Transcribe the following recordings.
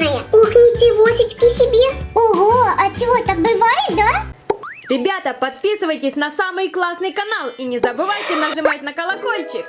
вкусная. Ух, ничегосечки себе. Ого, а чего, так бывает, да? Ребята, подписывайтесь на самый классный канал и не забывайте нажимать на колокольчик.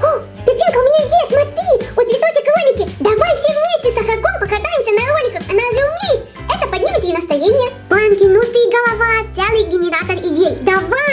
О, петинка, у меня идея, смотри, у цветочек ролики. Давай все вместе с Ахаком покатаемся на роликах, она же умеет. Это поднимет ей настроение. Банки, ну ты голова, целый генератор идей. Давай.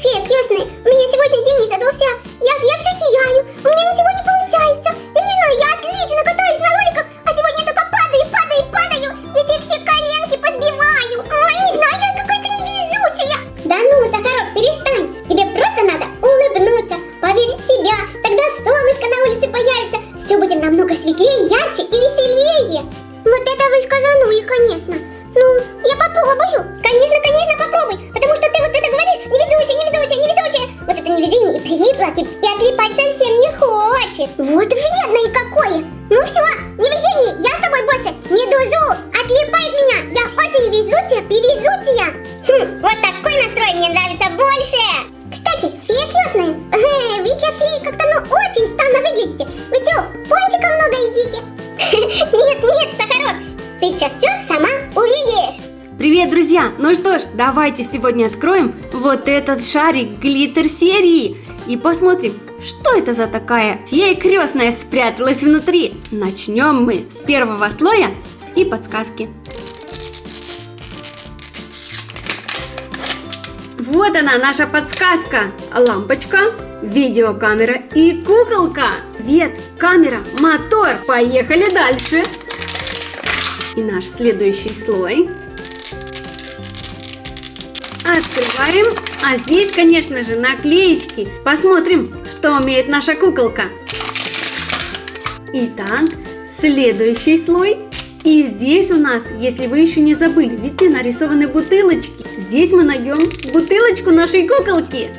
Фе, крестный, ну что ж, давайте сегодня откроем вот этот шарик глиттер серии и посмотрим, что это за такая фея крестная спряталась внутри. Начнем мы с первого слоя и подсказки. Вот она, наша подсказка. Лампочка, видеокамера и куколка. Свет, камера, мотор. Поехали дальше. И наш следующий слой Открываем. А здесь, конечно же, наклеечки. Посмотрим, что умеет наша куколка. Итак, следующий слой. И здесь у нас, если вы еще не забыли, видите, нарисованы бутылочки. Здесь мы найдем бутылочку нашей куколки.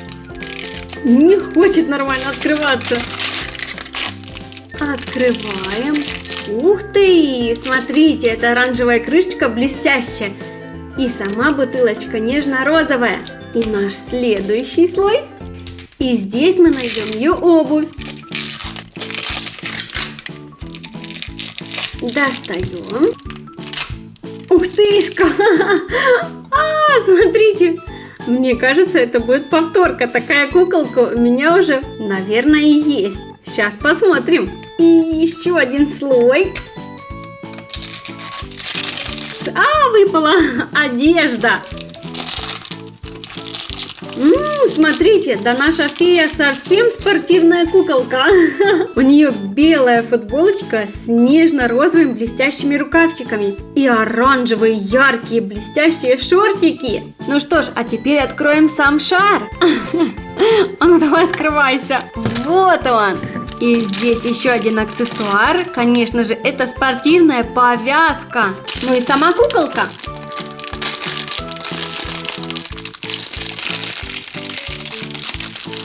Не хочет нормально открываться. Открываем. Ух ты! Смотрите, это оранжевая крышечка блестящая. И сама бутылочка нежно-розовая. И наш следующий слой. И здесь мы найдем ее обувь. Достаем. Ух тышка! А, смотрите! Мне кажется, это будет повторка. Такая куколка у меня уже, наверное, и есть. Сейчас посмотрим. И еще один слой. Выпала одежда. Ммм, смотрите, да наша фея совсем спортивная куколка. У нее белая футболочка с нежно-розовыми блестящими рукавчиками и оранжевые яркие блестящие шортики. Ну что ж, а теперь откроем сам шар. А ну давай открывайся. Вот он. И здесь еще один аксессуар. Конечно же, это спортивная повязка. Ну и сама куколка.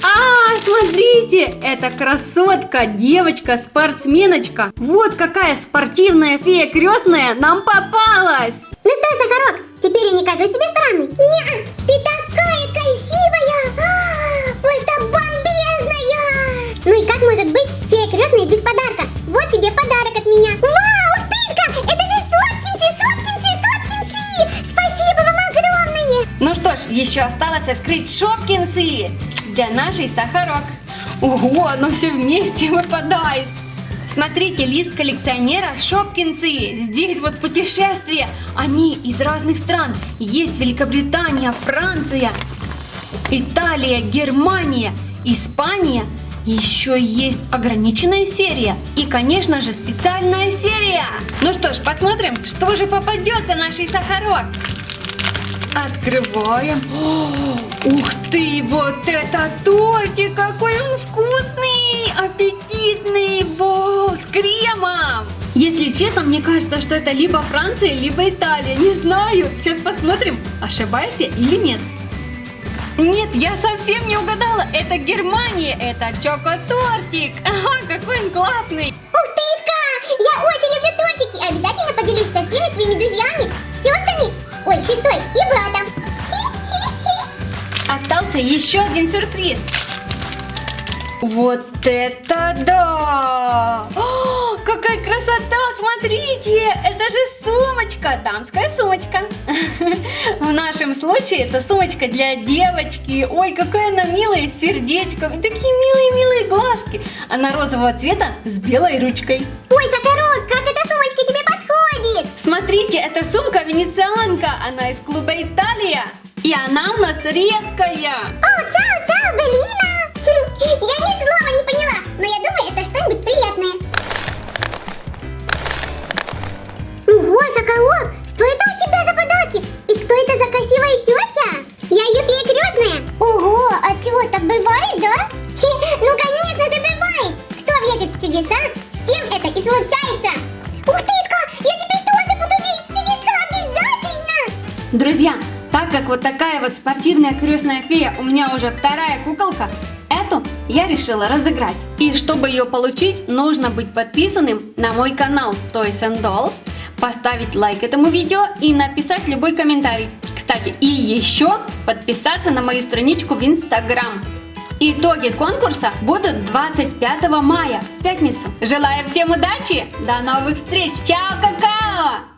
А, смотрите, это красотка, девочка, спортсменочка. Вот какая спортивная фея крестная нам попалась. Ну что, Сахарок, теперь я не кажусь тебе странной? Не, еще осталось открыть шопкинсы для нашей сахарок. Ого, оно все вместе выпадает. Смотрите, лист коллекционера Шопкинсы. Здесь вот путешествия. Они из разных стран. Есть Великобритания, Франция, Италия, Германия, Испания. Еще есть ограниченная серия. И, конечно же, специальная серия. Ну что ж, посмотрим, что же попадется нашей сахарок. Открываем. О, ух ты, вот это тортик, какой он вкусный, аппетитный, вау, с кремом. Если честно, мне кажется, что это либо Франция, либо Италия, не знаю. Сейчас посмотрим, ошибаюсь я или нет. Нет, я совсем не угадала, это Германия, это чокотортик. Ага, какой он классный. Ух тышка! Я очень люблю тортики! Обязательно поделюсь со всеми своими друзьями, еще один сюрприз. Вот это да! О, какая красота! Смотрите, это же сумочка, дамская сумочка. В нашем случае это сумочка для девочки. Ой, какая она милая, с сердечком. И такие милые-милые глазки. Она розового цвета с белой ручкой. Ой, Сахарок, как эта сумочка тебе подходит! Смотрите, это сумка венецианка. Она из клуба Италия. И она у нас редкая. О, чао, чао, Белина! Хм, Я ни слова не поняла, но я думаю, это что-нибудь приятное. Ого, Соколок, что это у тебя за подарки? И кто это за красивая тетя? Я ее фея крестная. Ого, а чего, так бывает, да? Хе, Ну, конечно же, бывает. Кто верит в чудеса, с тем это и случается. Ух ты, я теперь тоже буду верить в чудеса обязательно. Друзья, так как вот такая вот спортивная крестная фея у меня уже вторая куколка, эту я решила разыграть. И чтобы ее получить, нужно быть подписанным на мой канал Toys and Dolls, поставить лайк этому видео и написать любой комментарий. Кстати, и еще подписаться на мою страничку в Инстаграм. Итоги конкурса будут 25 мая, пятницу. Желаю всем удачи, до новых встреч, чао, какао!